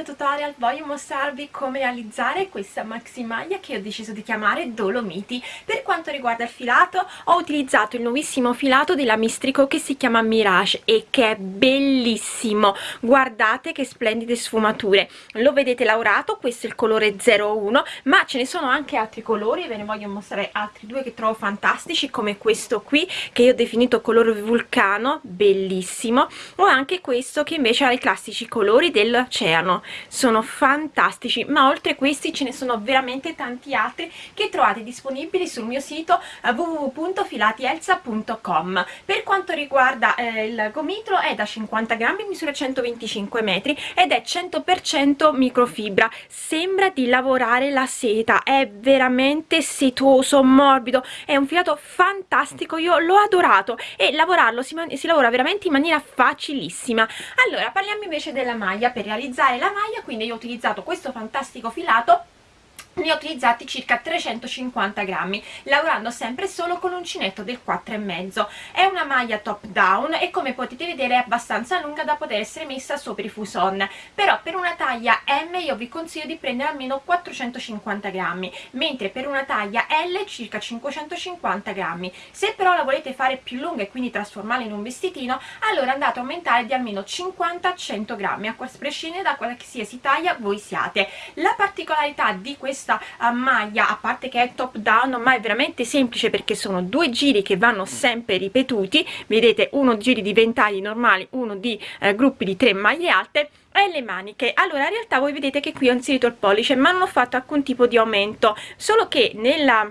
video tutorial voglio mostrarvi come realizzare questa maxi maglia che ho deciso di chiamare Dolomiti. Per quanto riguarda il filato ho utilizzato il nuovissimo filato della Mistrico che si chiama Mirage e che è bellissimo. Guardate che splendide sfumature. Lo vedete lavorato, questo è il colore 01 ma ce ne sono anche altri colori, ve ne voglio mostrare altri due che trovo fantastici come questo qui che io ho definito colore vulcano, bellissimo. O anche questo che invece ha i classici colori dell'oceano sono fantastici ma oltre questi ce ne sono veramente tanti altri che trovate disponibili sul mio sito www.filatielsa.com per quanto riguarda eh, il gomitolo è da 50 grammi misura 125 metri ed è 100% microfibra. Sembra di lavorare la seta è veramente setoso morbido è un filato fantastico io l'ho adorato e lavorarlo si, si lavora veramente in maniera facilissima. Allora parliamo invece della maglia. Per realizzare la maglia quindi io ho utilizzato questo fantastico filato ne ho utilizzati circa 350 grammi lavorando sempre solo con l'uncinetto del 4,5 è una maglia top down e come potete vedere è abbastanza lunga da poter essere messa sopra i fuson. Però per una taglia M io vi consiglio di prendere almeno 450 grammi mentre per una taglia L circa 550 grammi. Se però la volete fare più lunga e quindi trasformarla in un vestitino allora andate a aumentare di almeno 50-100 grammi a prescindere da qualsiasi taglia voi siate. La particolarità di questa questa uh, maglia a parte che è top down ma è veramente semplice perché sono due giri che vanno sempre ripetuti. Vedete uno giri di ventagli normali uno di uh, gruppi di tre maglie alte e le maniche. Allora in realtà voi vedete che qui ho inserito il pollice ma non ho fatto alcun tipo di aumento. Solo che nella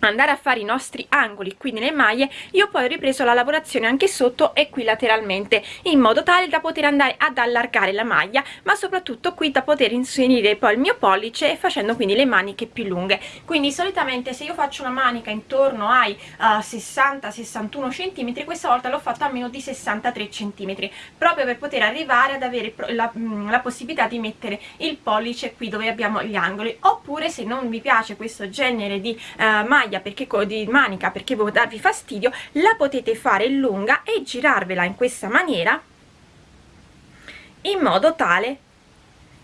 andare a fare i nostri angoli qui nelle maglie io poi ho ripreso la lavorazione anche sotto e qui lateralmente in modo tale da poter andare ad allargare la maglia ma soprattutto qui da poter inserire poi il mio pollice facendo quindi le maniche più lunghe. Quindi solitamente se io faccio una manica intorno ai uh, 60-61 cm questa volta l'ho fatto a meno di 63 cm proprio per poter arrivare ad avere la, mm, la possibilità di mettere il pollice qui dove abbiamo gli angoli. Oppure se non vi piace questo genere di uh, maglia maglia perché di manica perché vuole darvi fastidio la potete fare lunga e girarvela in questa maniera in modo tale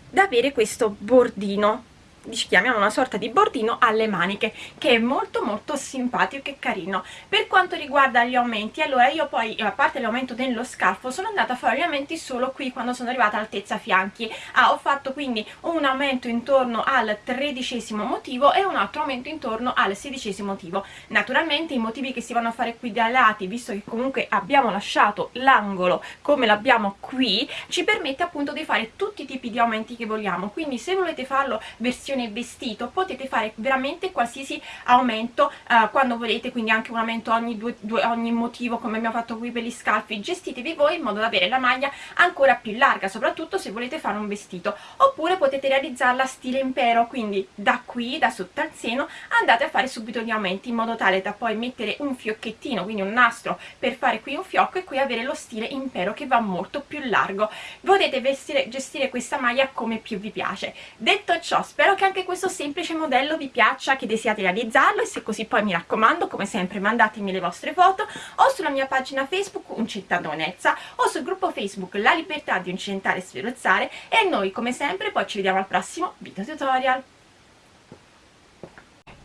da avere questo bordino chiamiamo una sorta di bordino alle maniche che è molto molto simpatico e carino. Per quanto riguarda gli aumenti allora io poi a parte l'aumento dello scalfo sono andata a fare gli aumenti solo qui quando sono arrivata all'altezza fianchi. Ah, ho fatto quindi un aumento intorno al tredicesimo motivo e un altro aumento intorno al sedicesimo motivo. Naturalmente i motivi che si vanno a fare qui dai lati visto che comunque abbiamo lasciato l'angolo come l'abbiamo qui ci permette appunto di fare tutti i tipi di aumenti che vogliamo. Quindi se volete farlo versione versione vestito potete fare veramente qualsiasi aumento uh, quando volete quindi anche un aumento ogni, due, due, ogni motivo come abbiamo fatto qui per gli scalfi gestitevi voi in modo da avere la maglia ancora più larga soprattutto se volete fare un vestito. Oppure potete realizzarla stile impero quindi da qui da sotto al seno andate a fare subito gli aumenti in modo tale da poi mettere un fiocchettino quindi un nastro per fare qui un fiocco e qui avere lo stile impero che va molto più largo. Potete vestire, gestire questa maglia come più vi piace. Detto ciò spero che che anche questo semplice modello vi piaccia, che desiate realizzarlo e se così poi mi raccomando, come sempre, mandatemi le vostre foto o sulla mia pagina Facebook Uncintanonezza o sul gruppo Facebook La Libertà di Uncintare e Sferozzare e noi come sempre poi ci vediamo al prossimo video tutorial.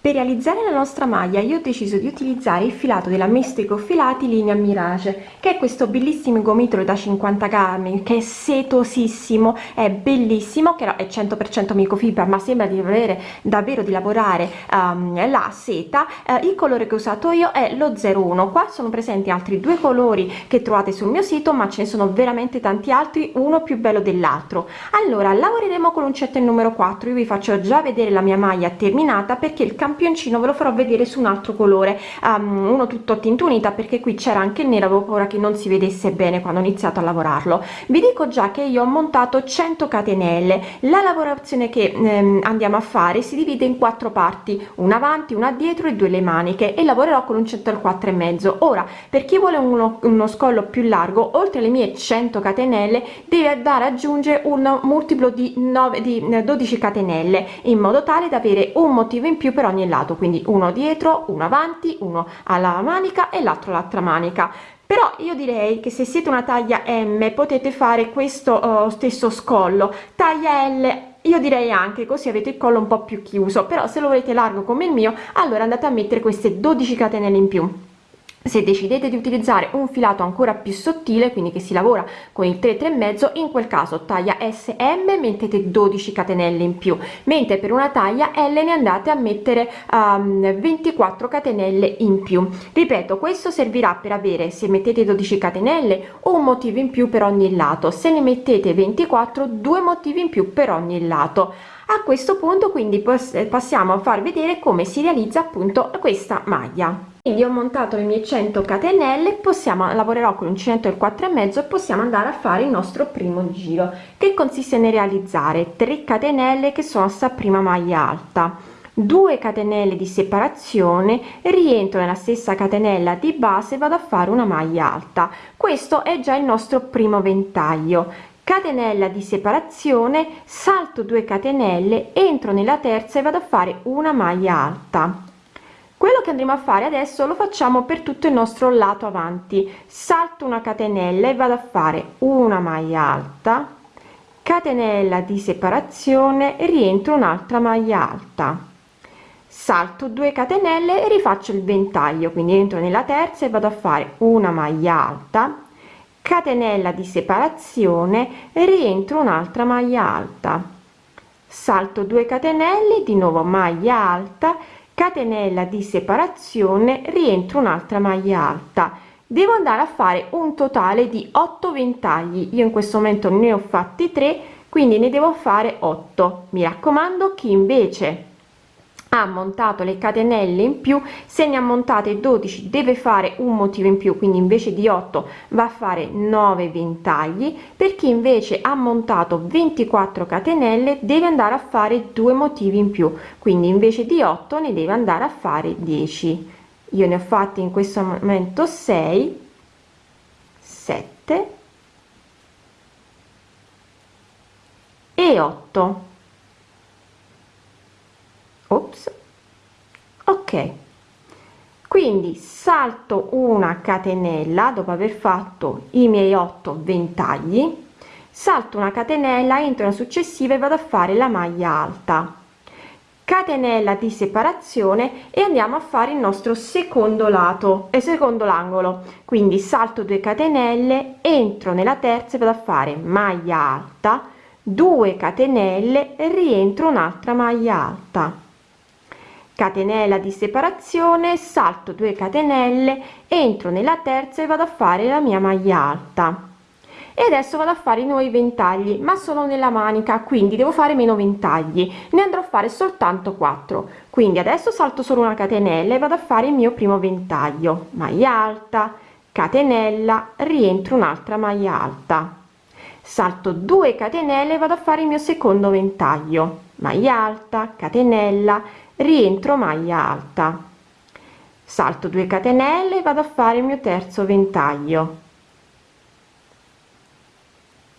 Per realizzare la nostra maglia io ho deciso di utilizzare il filato della Mistrico Filati linea Mirage che è questo bellissimo gomitolo da 50 grammi che è setosissimo, è bellissimo, che è 100% microfibra ma sembra di avere davvero di lavorare um, la seta. Uh, il colore che ho usato io è lo 01, qua sono presenti altri due colori che trovate sul mio sito ma ce ne sono veramente tanti altri, uno più bello dell'altro. Allora lavoreremo con l'uncetto il numero 4, io vi faccio già vedere la mia maglia terminata perché il campioncino ve lo farò vedere su un altro colore um, uno tutto tinto unita perché qui c'era anche il nero avevo paura che non si vedesse bene quando ho iniziato a lavorarlo. Vi dico già che io ho montato 100 catenelle. La lavorazione che ehm, andiamo a fare si divide in quattro parti una avanti una dietro e due le maniche e lavorerò con un centro al 4 e mezzo. Ora per chi vuole uno, uno scollo più largo oltre le mie 100 catenelle deve andare ad aggiungere un multiplo di 9 di 12 catenelle in modo tale da avere un motivo in più per ogni lato quindi uno dietro uno avanti uno alla manica e l'altro l'altra manica. Per però io direi che se siete una taglia m potete fare questo uh, stesso scollo. Taglia l io direi anche così avete il collo un po più chiuso però se lo volete largo come il mio allora andate a mettere queste 12 catenelle in più se decidete di utilizzare un filato ancora più sottile quindi che si lavora con il 3 3 mezzo in quel caso taglia sm mettete 12 catenelle in più mentre per una taglia l ne andate a mettere um, 24 catenelle in più. Ripeto questo servirà per avere se mettete 12 catenelle un motivo in più per ogni lato. Se ne mettete 24 due motivi in più per ogni lato. A questo punto quindi passiamo a far vedere come si realizza appunto questa maglia quindi ho montato le mie 100 catenelle possiamo lavorerò con l'uncinetto del 4 e mezzo e possiamo andare a fare il nostro primo giro che consiste nel realizzare 3 catenelle che sono sta prima maglia alta. 2 catenelle di separazione rientro nella stessa catenella di base vado a fare una maglia alta. Questo è già il nostro primo ventaglio. Catenella di separazione salto 2 catenelle entro nella terza e vado a fare una maglia alta quello che andremo a fare adesso lo facciamo per tutto il nostro lato avanti. Salto una catenella e vado a fare una maglia alta catenella di separazione rientro un'altra maglia alta. Salto 2 catenelle e rifaccio il ventaglio quindi entro nella terza e vado a fare una maglia alta catenella di separazione rientro un'altra maglia alta. Salto 2 catenelle di nuovo maglia alta catenella di separazione rientro un'altra maglia alta. Devo andare a fare un totale di 8 ventagli. Io in questo momento ne ho fatti 3 quindi ne devo fare 8 mi raccomando chi invece ha montato le catenelle in più se ne ha montate 12 deve fare un motivo in più quindi invece di 8 va a fare 9 ventagli per chi invece ha montato 24 catenelle deve andare a fare due motivi in più quindi invece di 8 ne deve andare a fare 10 io ne ho fatti in questo momento 6 7 e 8 ops. Ok. Quindi salto una catenella dopo aver fatto i miei 8 ventagli. Salto una catenella entro la successiva e vado a fare la maglia alta. Catenella di separazione e andiamo a fare il nostro secondo lato e secondo l'angolo. Quindi salto 2 catenelle entro nella terza e vado a fare maglia alta 2 catenelle rientro un'altra maglia alta catenella di separazione salto 2 catenelle entro nella terza e vado a fare la mia maglia alta. E adesso vado a fare i nuovi ventagli ma sono nella manica quindi devo fare meno ventagli. Ne andrò a fare soltanto 4 quindi adesso salto solo una catenella e vado a fare il mio primo ventaglio. Maglia alta catenella rientro un'altra maglia alta. Salto 2 catenelle e vado a fare il mio secondo ventaglio. Maglia alta catenella rientro maglia alta. Salto 2 catenelle vado a fare il mio terzo ventaglio.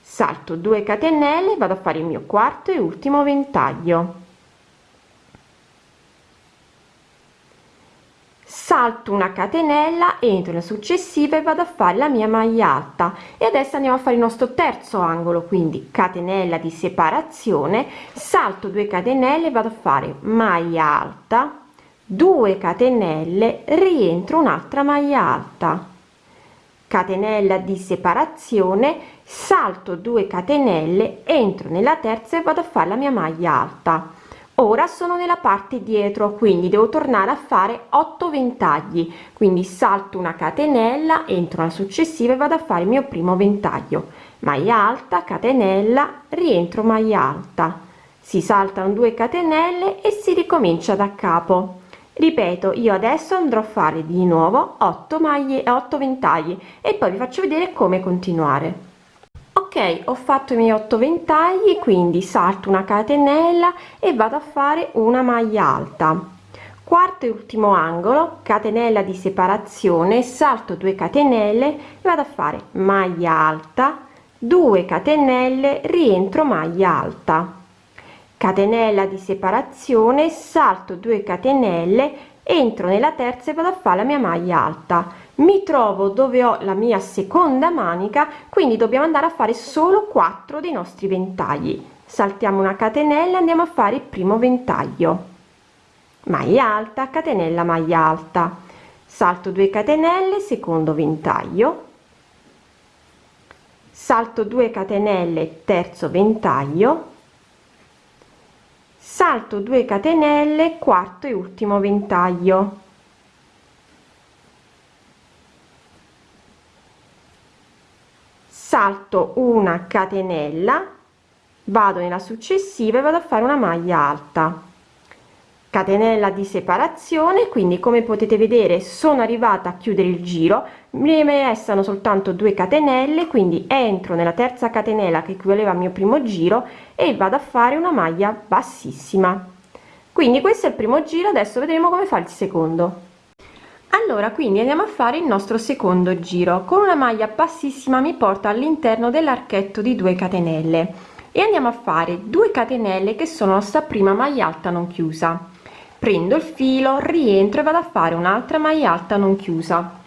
Salto 2 catenelle vado a fare il mio quarto e ultimo ventaglio salto una catenella entro la successiva e vado a fare la mia maglia alta. E adesso andiamo a fare il nostro terzo angolo quindi catenella di separazione salto 2 catenelle vado a fare maglia alta 2 catenelle rientro un'altra maglia alta. Catenella di separazione salto 2 catenelle entro nella terza e vado a fare la mia maglia alta ora sono nella parte dietro quindi devo tornare a fare 8 ventagli. Quindi salto una catenella entro la successiva e vado a fare il mio primo ventaglio. Maglia alta catenella rientro maglia alta. Si saltano 2 catenelle e si ricomincia da capo. Ripeto io adesso andrò a fare di nuovo 8 maglie 8 ventagli e poi vi faccio vedere come continuare ho fatto i miei 8 ventagli quindi salto una catenella e vado a fare una maglia alta. Quarto e ultimo angolo catenella di separazione salto 2 catenelle vado a fare maglia alta. 2 catenelle rientro maglia alta. Catenella di separazione salto 2 catenelle entro nella terza e vado a fare la mia maglia alta mi trovo dove ho la mia seconda manica quindi dobbiamo andare a fare solo 4 dei nostri ventagli. Saltiamo una catenella andiamo a fare il primo ventaglio. Maglia alta catenella maglia alta. Salto 2 catenelle secondo ventaglio. Salto 2 catenelle terzo ventaglio. Salto 2 catenelle quarto e ultimo ventaglio salto una catenella vado nella successiva e vado a fare una maglia alta. Catenella di separazione quindi come potete vedere sono arrivata a chiudere il giro mi restano soltanto due catenelle quindi entro nella terza catenella che equivaleva al mio primo giro e vado a fare una maglia bassissima. Quindi questo è il primo giro adesso vedremo come fa il secondo allora quindi andiamo a fare il nostro secondo giro. Con una maglia bassissima mi porta all'interno dell'archetto di 2 catenelle. E andiamo a fare 2 catenelle che sono la nostra prima maglia alta non chiusa. Prendo il filo rientro e vado a fare un'altra maglia alta non chiusa.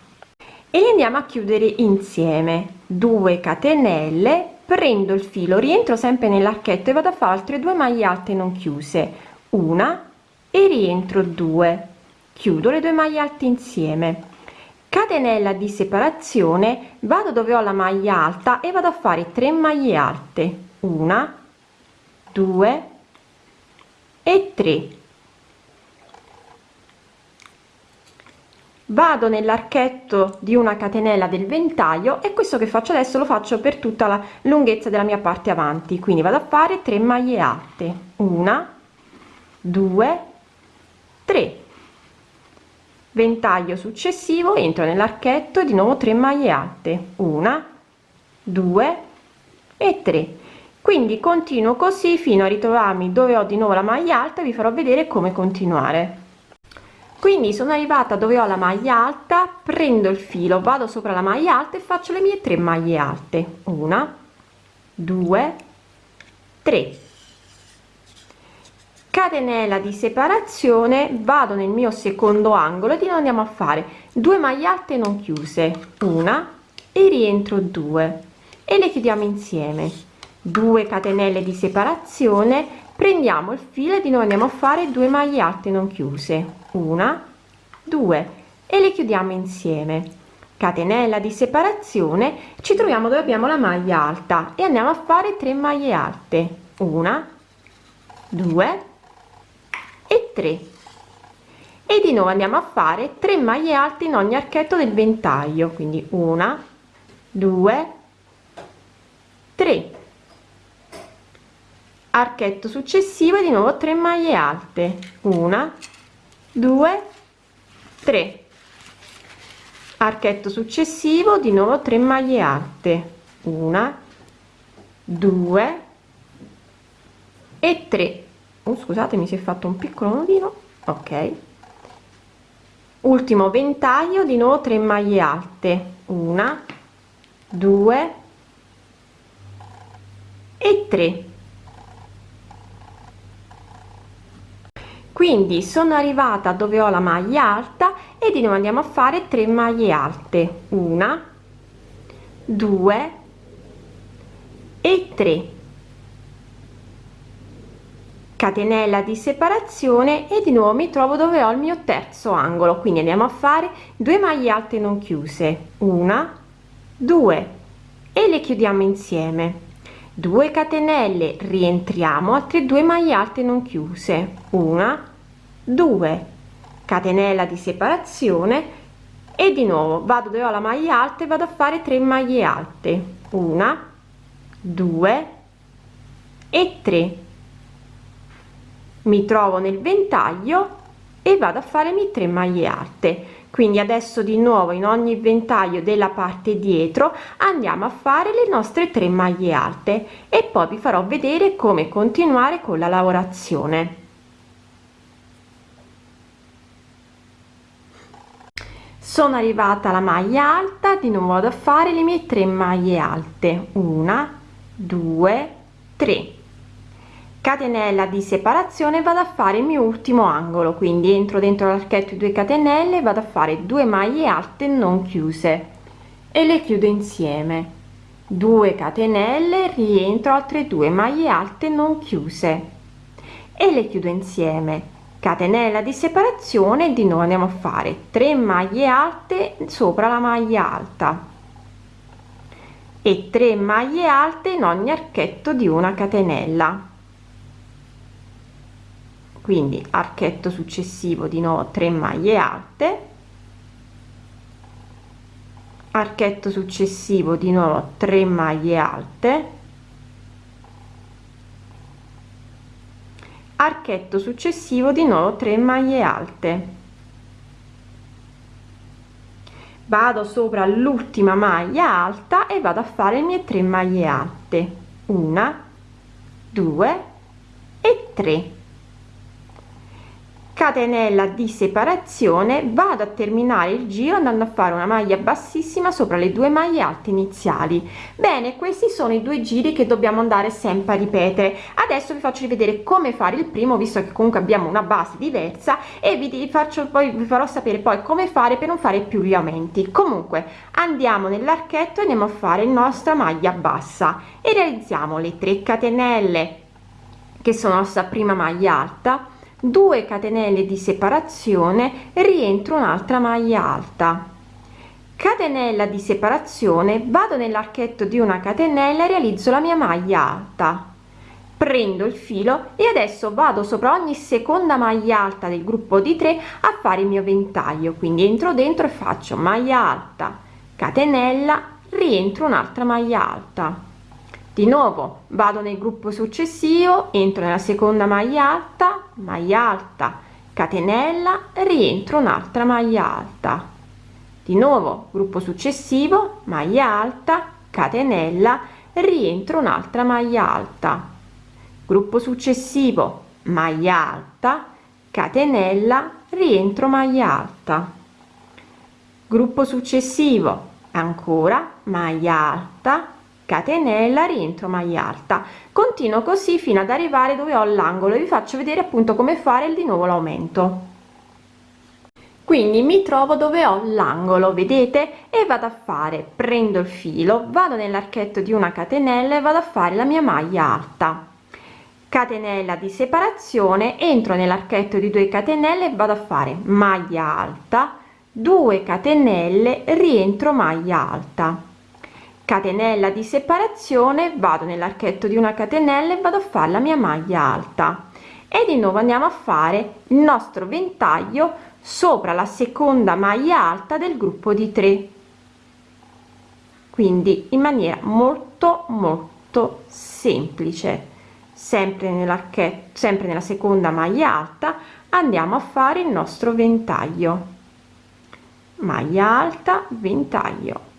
E li andiamo a chiudere insieme. 2 catenelle prendo il filo rientro sempre nell'archetto e vado a fare altre due maglie alte non chiuse. Una e rientro 2 chiudo le due maglie alte insieme. Catenella di separazione vado dove ho la maglia alta e vado a fare 3 maglie alte. Una 2 e 3 vado nell'archetto di una catenella del ventaglio e questo che faccio adesso lo faccio per tutta la lunghezza della mia parte avanti. Quindi vado a fare 3 maglie alte. Una 2 3 ventaglio successivo entro nell'archetto di nuovo 3 maglie alte. Una 2 e 3 quindi continuo così fino a ritrovarmi dove ho di nuovo la maglia alta vi farò vedere come continuare. Quindi sono arrivata dove ho la maglia alta prendo il filo vado sopra la maglia alta e faccio le mie tre maglie alte. Una due tre catenella di separazione vado nel mio secondo angolo e di andiamo a fare due maglie alte non chiuse una e rientro 2 e le chiudiamo insieme. 2 catenelle di separazione prendiamo il filo e nuovo andiamo a fare due maglie alte non chiuse una due e le chiudiamo insieme. Catenella di separazione ci troviamo dove abbiamo la maglia alta e andiamo a fare 3 maglie alte una due e 3 e di nuovo andiamo a fare 3 maglie alte in ogni archetto del ventaglio quindi una due tre. Archetto successivo di nuovo 3 maglie alte una 2 3 archetto successivo di nuovo 3 maglie alte una 2 e 3 oh, scusate mi si è fatto un piccolo nodino ok. Ultimo ventaglio di nuovo 3 maglie alte. Una 2 e 3 quindi sono arrivata dove ho la maglia alta e di nuovo andiamo a fare 3 maglie alte. Una 2 e 3 catenella di separazione e di nuovo mi trovo dove ho il mio terzo angolo. Quindi andiamo a fare 2 maglie alte non chiuse. Una 2 e le chiudiamo insieme. 2 catenelle rientriamo. Altre 2 maglie alte non chiuse. Una 2 catenella di separazione. E di nuovo vado dove ho la maglia alta e vado a fare 3 maglie alte. Una 2 e 3 mi trovo nel ventaglio e vado a farmi 3 maglie alte. Quindi adesso di nuovo in ogni ventaglio della parte dietro andiamo a fare le nostre 3 maglie alte e poi vi farò vedere come continuare con la lavorazione. Sono arrivata alla maglia alta di nuovo vado a fare le mie tre maglie alte. Una due tre catenella di separazione vado a fare il mio ultimo angolo quindi entro dentro l'archetto 2 catenelle vado a fare 2 maglie alte non chiuse e le chiudo insieme. 2 catenelle rientro altre 2 maglie alte non chiuse e le chiudo insieme. Catenella di separazione di nuovo andiamo a fare 3 maglie alte sopra la maglia alta e 3 maglie alte in ogni archetto di una catenella quindi archetto successivo di nuovo 3 maglie alte. Archetto successivo di nuovo 3 maglie alte. Archetto successivo di nuovo 3 maglie alte. Vado sopra l'ultima maglia alta e vado a fare le mie 3 maglie alte. Una due e 3 catenella di separazione vado a terminare il giro andando a fare una maglia bassissima sopra le due maglie alte iniziali. Bene questi sono i due giri che dobbiamo andare sempre a ripetere. Adesso vi faccio rivedere come fare il primo visto che comunque abbiamo una base diversa e vi faccio poi vi farò sapere poi come fare per non fare più gli aumenti comunque andiamo nell'archetto e andiamo a fare la nostra maglia bassa. E realizziamo le 3 catenelle che sono la nostra prima maglia alta 2 catenelle di separazione rientro un'altra maglia alta. Catenella di separazione vado nell'archetto di una catenella realizzo la mia maglia alta. Prendo il filo e adesso vado sopra ogni seconda maglia alta del gruppo di 3 a fare il mio ventaglio. Quindi entro dentro e faccio maglia alta. Catenella rientro un'altra maglia alta di nuovo vado nel gruppo successivo entro nella seconda maglia alta maglia alta catenella rientro un'altra maglia alta. Di nuovo gruppo successivo maglia alta catenella rientro un'altra maglia alta. Gruppo successivo maglia alta catenella rientro maglia alta. Gruppo successivo ancora maglia alta catenella rientro maglia alta. Continuo così fino ad arrivare dove ho l'angolo e vi faccio vedere appunto come fare di nuovo l'aumento. Quindi mi trovo dove ho l'angolo vedete? E vado a fare prendo il filo vado nell'archetto di una catenella e vado a fare la mia maglia alta. Catenella di separazione entro nell'archetto di 2 catenelle vado a fare maglia alta. 2 catenelle rientro maglia alta catenella di separazione vado nell'archetto di una catenella e vado a fare la mia maglia alta. E di nuovo andiamo a fare il nostro ventaglio sopra la seconda maglia alta del gruppo di 3 quindi in maniera molto molto semplice. Sempre nell'archetto sempre nella seconda maglia alta andiamo a fare il nostro ventaglio. Maglia alta ventaglio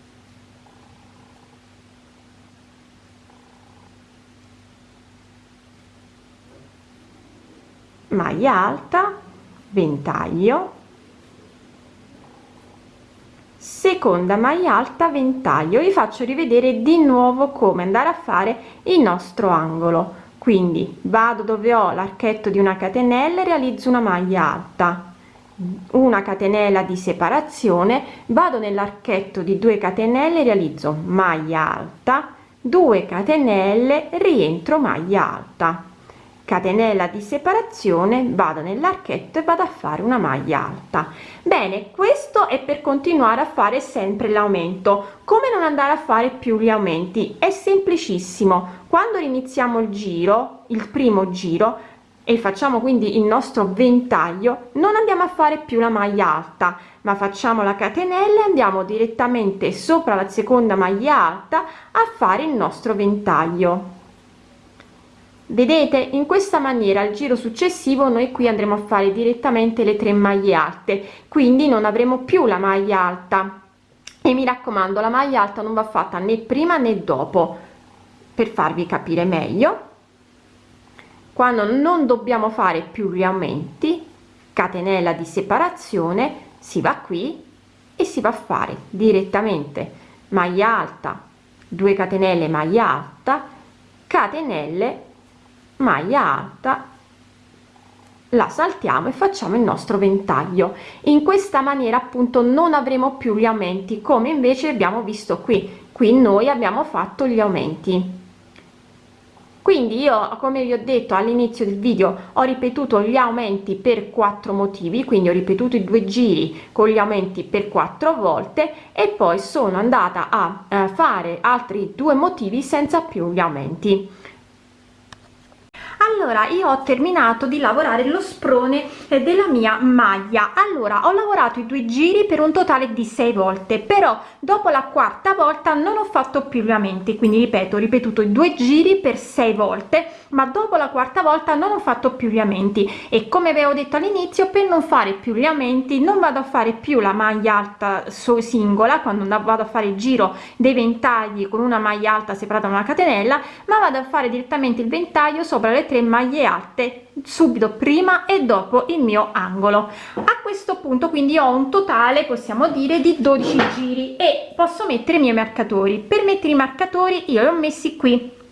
maglia alta ventaglio. Seconda maglia alta ventaglio. Vi faccio rivedere di nuovo come andare a fare il nostro angolo. Quindi vado dove ho l'archetto di una catenella e realizzo una maglia alta. Una catenella di separazione vado nell'archetto di 2 catenelle realizzo maglia alta 2 catenelle rientro maglia alta catenella di separazione vado nell'archetto e vado a fare una maglia alta. Bene questo è per continuare a fare sempre l'aumento. Come non andare a fare più gli aumenti? È semplicissimo. Quando iniziamo il giro il primo giro e facciamo quindi il nostro ventaglio non andiamo a fare più la maglia alta ma facciamo la catenella e andiamo direttamente sopra la seconda maglia alta a fare il nostro ventaglio vedete in questa maniera al giro successivo noi qui andremo a fare direttamente le tre maglie alte quindi non avremo più la maglia alta. E mi raccomando la maglia alta non va fatta né prima né dopo per farvi capire meglio. Quando non dobbiamo fare più gli aumenti catenella di separazione si va qui e si va a fare direttamente maglia alta 2 catenelle maglia alta catenelle maglia alta la saltiamo e facciamo il nostro ventaglio. In questa maniera appunto non avremo più gli aumenti come invece abbiamo visto qui. Qui noi abbiamo fatto gli aumenti. Quindi io come vi ho detto all'inizio del video ho ripetuto gli aumenti per quattro motivi. Quindi ho ripetuto i due giri con gli aumenti per quattro volte e poi sono andata a eh, fare altri due motivi senza più gli aumenti allora io ho terminato di lavorare lo sprone eh, della mia maglia. Allora ho lavorato i due giri per un totale di sei volte però dopo la quarta volta non ho fatto più gli aumenti quindi ripeto ho ripetuto i due giri per sei volte ma dopo la quarta volta non ho fatto più gli aumenti e come avevo detto all'inizio per non fare più gli aumenti non vado a fare più la maglia alta so singola. Quando vado a fare il giro dei ventagli con una maglia alta separata da una catenella ma vado a fare direttamente il ventaglio sopra le tre maglie alte subito prima e dopo il mio angolo. A questo punto quindi ho un totale possiamo dire di 12 giri e posso mettere i miei marcatori. Per mettere i marcatori io li ho messi qui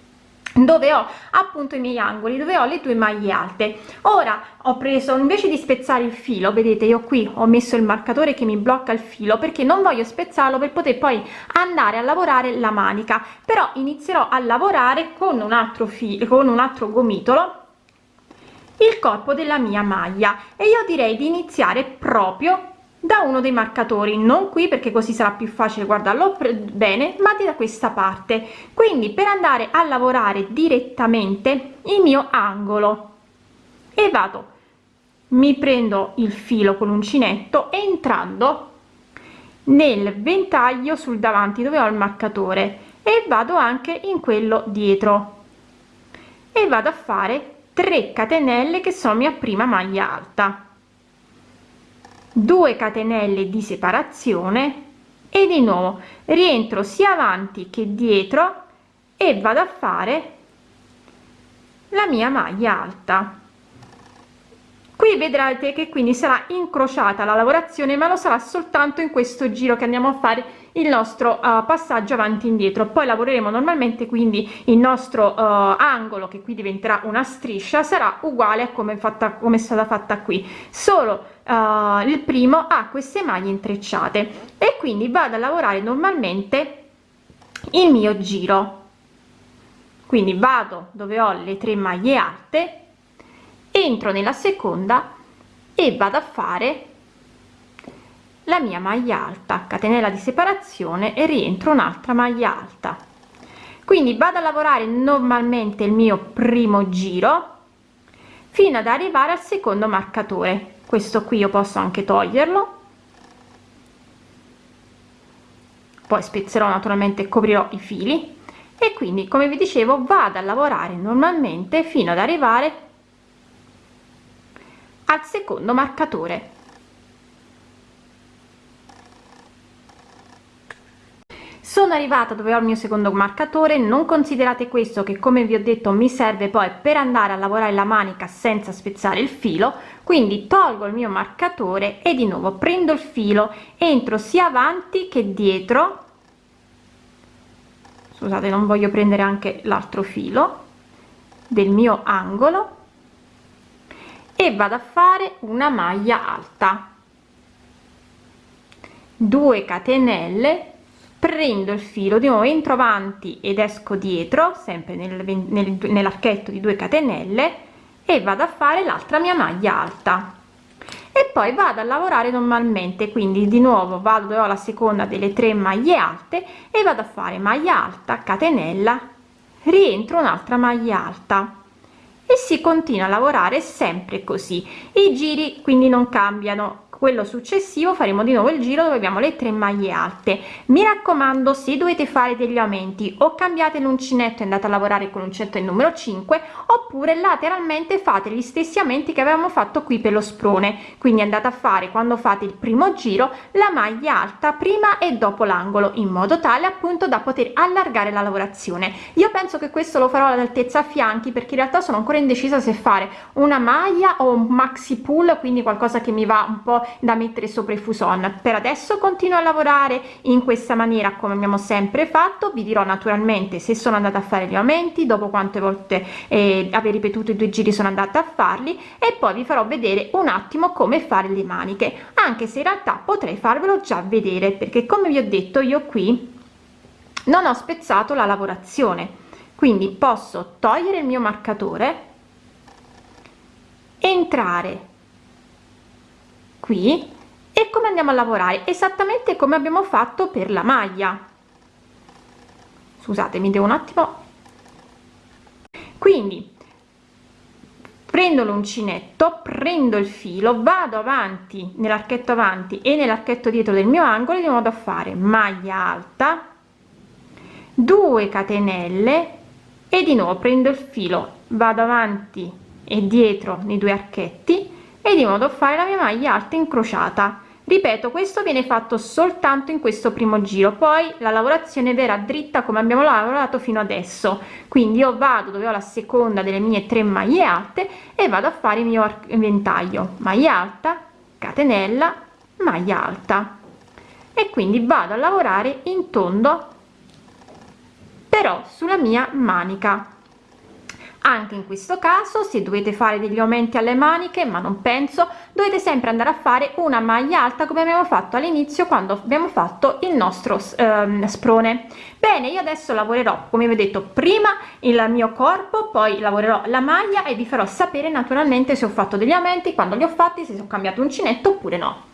dove ho appunto i miei angoli dove ho le due maglie alte. Ora ho preso invece di spezzare il filo vedete io qui ho messo il marcatore che mi blocca il filo perché non voglio spezzarlo per poter poi andare a lavorare la manica. Però inizierò a lavorare con un altro filo con un altro gomitolo il corpo della mia maglia. E io direi di iniziare proprio da uno dei marcatori non qui perché così sarà più facile guardarlo bene ma da questa parte. Quindi per andare a lavorare direttamente il mio angolo. E vado. Mi prendo il filo con l'uncinetto entrando nel ventaglio sul davanti dove ho il marcatore. E vado anche in quello dietro. E vado a fare 3 catenelle che sono mia prima maglia alta 2 catenelle di separazione e di nuovo rientro sia avanti che dietro e vado a fare la mia maglia alta. Qui vedrete che quindi sarà incrociata la lavorazione ma lo sarà soltanto in questo giro che andiamo a fare il nostro uh, passaggio avanti e indietro. Poi lavoreremo normalmente quindi il nostro uh, angolo che qui diventerà una striscia sarà uguale a come fatta come è stata fatta qui. Solo uh, il primo ha queste maglie intrecciate e quindi vado a lavorare normalmente il mio giro. Quindi vado dove ho le tre maglie alte entro nella seconda e vado a fare la mia maglia alta catenella di separazione e rientro un'altra maglia alta. Quindi vado a lavorare normalmente il mio primo giro fino ad arrivare al secondo marcatore. Questo qui io posso anche toglierlo. Poi spezzerò naturalmente coprirò i fili. E quindi come vi dicevo vado a lavorare normalmente fino ad arrivare al secondo marcatore sono arrivata dove ho il mio secondo marcatore non considerate questo che come vi ho detto mi serve poi per andare a lavorare la manica senza spezzare il filo quindi tolgo il mio marcatore e di nuovo prendo il filo entro sia avanti che dietro. Scusate non voglio prendere anche l'altro filo del mio angolo e vado a fare una maglia alta. 2 catenelle prendo il filo di nuovo entro avanti ed esco dietro sempre nel, nel, nell'archetto di 2 catenelle e vado a fare l'altra mia maglia alta. E poi vado a lavorare normalmente quindi di nuovo vado dove ho la seconda delle tre maglie alte e vado a fare maglia alta catenella rientro un'altra maglia alta. E si continua a lavorare sempre così. I giri quindi non cambiano quello successivo faremo di nuovo il giro dove abbiamo le tre maglie alte. Mi raccomando se dovete fare degli aumenti o cambiate l'uncinetto e andate a lavorare con l'uncinetto il numero 5 oppure lateralmente fate gli stessi aumenti che avevamo fatto qui per lo sprone. Quindi andate a fare quando fate il primo giro la maglia alta prima e dopo l'angolo in modo tale appunto da poter allargare la lavorazione. Io penso che questo lo farò all'altezza a fianchi perché in realtà sono ancora indecisa se fare una maglia o un maxi pull quindi qualcosa che mi va un po da mettere sopra i fuson. Per adesso continuo a lavorare in questa maniera come abbiamo sempre fatto. Vi dirò naturalmente se sono andata a fare gli aumenti dopo quante volte eh, aver ripetuto i due giri sono andata a farli e poi vi farò vedere un attimo come fare le maniche. Anche se in realtà potrei farvelo già vedere perché come vi ho detto io qui non ho spezzato la lavorazione. Quindi posso togliere il mio marcatore entrare qui e come andiamo a lavorare? Esattamente come abbiamo fatto per la maglia. Scusate mi devo un attimo. Quindi prendo l'uncinetto prendo il filo vado avanti nell'archetto avanti e nell'archetto dietro del mio angolo di modo a fare maglia alta 2 catenelle e di nuovo prendo il filo vado avanti e dietro nei due archetti e di modo fare la mia maglia alta incrociata. Ripeto questo viene fatto soltanto in questo primo giro poi la lavorazione verrà dritta come abbiamo lavorato fino adesso. Quindi io vado dove ho la seconda delle mie tre maglie alte e vado a fare il mio ventaglio maglia alta catenella maglia alta. E quindi vado a lavorare in tondo però sulla mia manica anche in questo caso se dovete fare degli aumenti alle maniche ma non penso dovete sempre andare a fare una maglia alta come abbiamo fatto all'inizio quando abbiamo fatto il nostro ehm, sprone. Bene io adesso lavorerò come vi ho detto prima il mio corpo poi lavorerò la maglia e vi farò sapere naturalmente se ho fatto degli aumenti quando li ho fatti se ho cambiato uncinetto oppure no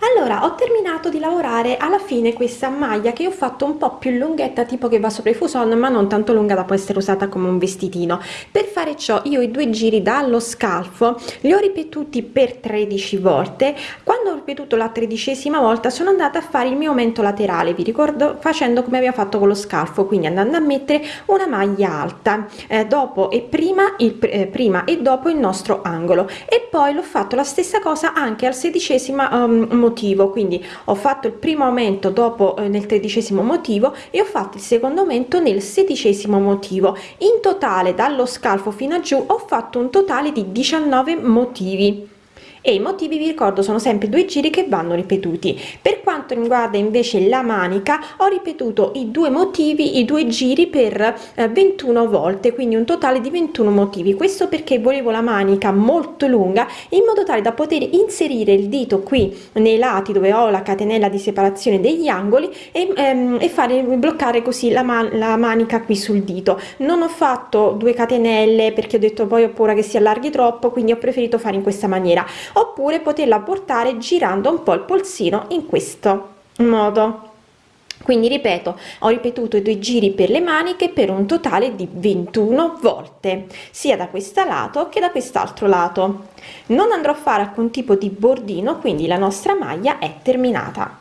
allora ho terminato di lavorare alla fine questa maglia che ho fatto un po più lunghetta tipo che va sopra i fuson ma non tanto lunga da può essere usata come un vestitino. Per fare ciò io i due giri dallo scalfo li ho ripetuti per 13 volte. Quando ho ripetuto la tredicesima volta sono andata a fare il mio aumento laterale vi ricordo facendo come abbiamo fatto con lo scalfo quindi andando a mettere una maglia alta eh, dopo e prima il eh, prima e dopo il nostro angolo. E poi l'ho fatto la stessa cosa anche al sedicesima um, motivo quindi ho fatto il primo aumento dopo eh, nel tredicesimo motivo e ho fatto il secondo aumento nel sedicesimo motivo. In totale dallo scalfo fino a giù ho fatto un totale di 19 motivi e i motivi vi ricordo sono sempre due giri che vanno ripetuti. Per quanto riguarda invece la manica ho ripetuto i due motivi i due giri per eh, 21 volte quindi un totale di 21 motivi. Questo perché volevo la manica molto lunga in modo tale da poter inserire il dito qui nei lati dove ho la catenella di separazione degli angoli e, ehm, e fare bloccare così la, man la manica qui sul dito. Non ho fatto due catenelle perché ho detto poi ho paura che si allarghi troppo quindi ho preferito fare in questa maniera oppure poterla portare girando un po il polsino in questo modo. Quindi ripeto ho ripetuto i due giri per le maniche per un totale di 21 volte sia da questo lato che da quest'altro lato. Non andrò a fare alcun tipo di bordino quindi la nostra maglia è terminata